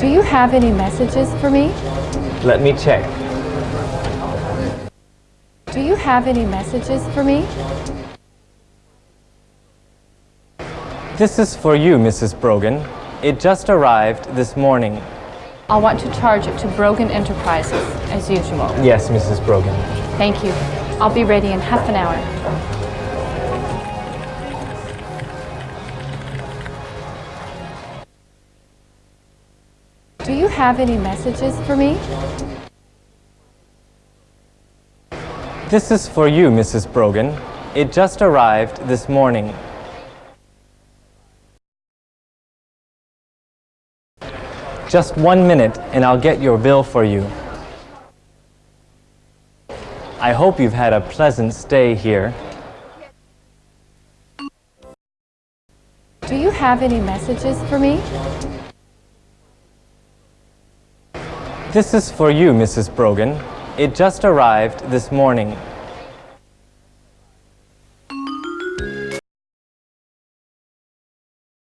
Do you have any messages for me? Let me check. Do you have any messages for me? This is for you, Mrs. Brogan. It just arrived this morning. I'll want to charge it to Brogan Enterprises, as usual. Yes, Mrs. Brogan. Thank you. I'll be ready in half an hour. Do you have any messages for me? This is for you, Mrs. Brogan. It just arrived this morning. Just one minute and I'll get your bill for you. I hope you've had a pleasant stay here. Do you have any messages for me? This is for you, Mrs. Brogan. It just arrived this morning.